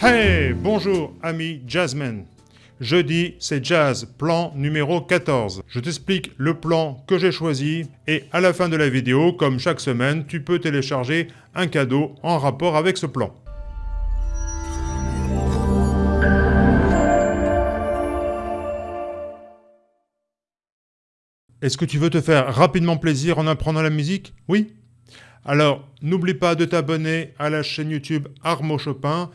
Hey, bonjour ami jazzman. Jeudi, c'est jazz, plan numéro 14. Je t'explique le plan que j'ai choisi et à la fin de la vidéo, comme chaque semaine, tu peux télécharger un cadeau en rapport avec ce plan. Est-ce que tu veux te faire rapidement plaisir en apprenant la musique? Oui? Alors, n'oublie pas de t'abonner à la chaîne YouTube Armo Chopin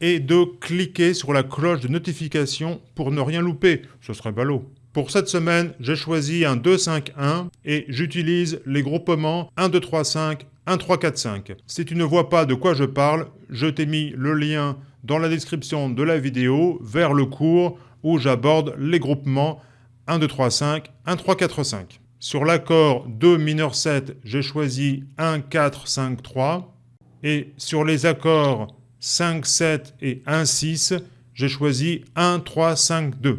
et de cliquer sur la cloche de notification pour ne rien louper. Ce serait ballot. Pour cette semaine, j'ai choisi un 2-5-1 et j'utilise les groupements 1-2-3-5, 1-3-4-5. Si tu ne vois pas de quoi je parle, je t'ai mis le lien dans la description de la vidéo vers le cours où j'aborde les groupements 1, 2, 3, 5, 1, 3, 4, 5. Sur l'accord 2 mineur 7, j'ai choisi 1, 4, 5, 3. Et sur les accords 5, 7 et 1, 6, j'ai choisi 1, 3, 5, 2.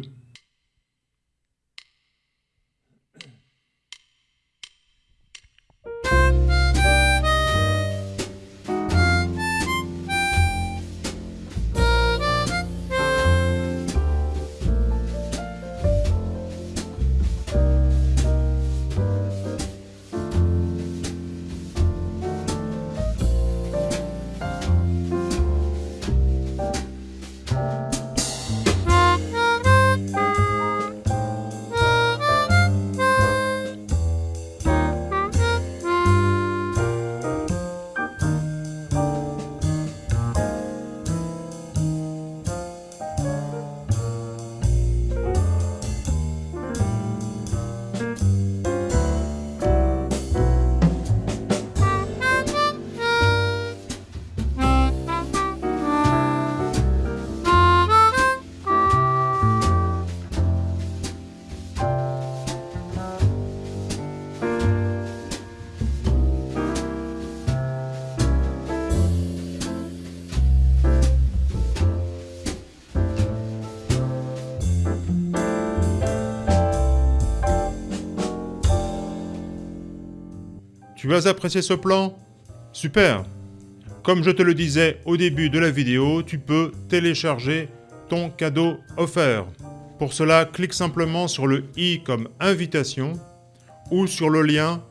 Tu as apprécié ce plan Super Comme je te le disais au début de la vidéo, tu peux télécharger ton cadeau offert. Pour cela, clique simplement sur le i comme invitation ou sur le lien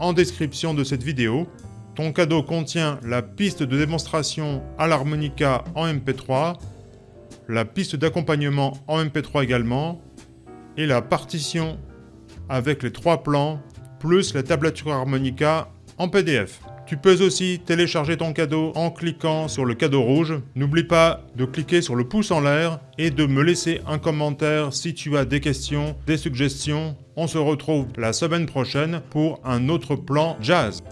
en description de cette vidéo. Ton cadeau contient la piste de démonstration à l'harmonica en MP3, la piste d'accompagnement en MP3 également, et la partition avec les trois plans plus la tablature harmonica en PDF. Tu peux aussi télécharger ton cadeau en cliquant sur le cadeau rouge. N'oublie pas de cliquer sur le pouce en l'air et de me laisser un commentaire si tu as des questions, des suggestions. On se retrouve la semaine prochaine pour un autre plan jazz.